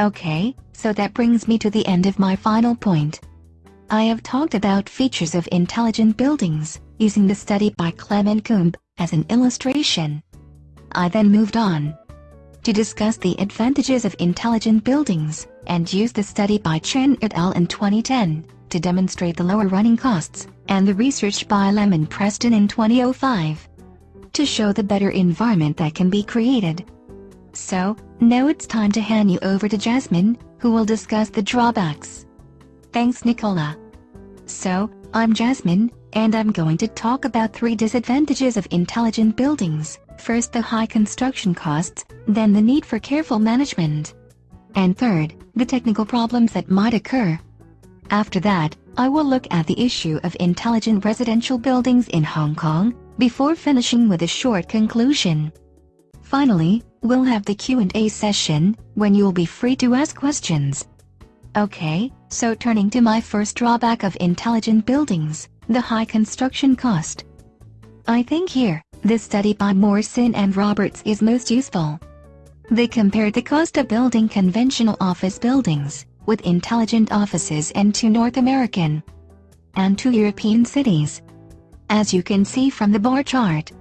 Okay, so that brings me to the end of my final point. I have talked about features of intelligent buildings, using the study by Clement Kumb as an illustration. I then moved on to discuss the advantages of intelligent buildings, and used the study by Chen et al. in 2010 to demonstrate the lower running costs, and the research by Lemon Preston in 2005 to show the better environment that can be created. So, now it's time to hand you over to Jasmine, who will discuss the drawbacks. Thanks Nicola. So, I'm Jasmine, and I'm going to talk about three disadvantages of intelligent buildings. First the high construction costs, then the need for careful management. And third, the technical problems that might occur. After that, I will look at the issue of intelligent residential buildings in Hong Kong, before finishing with a short conclusion. Finally, we'll have the Q&A session, when you'll be free to ask questions. Okay, so turning to my first drawback of intelligent buildings, the high construction cost. I think here, this study by Morrison and Roberts is most useful. They compared the cost of building conventional office buildings, with intelligent offices in two North American and two European cities. As you can see from the bar chart,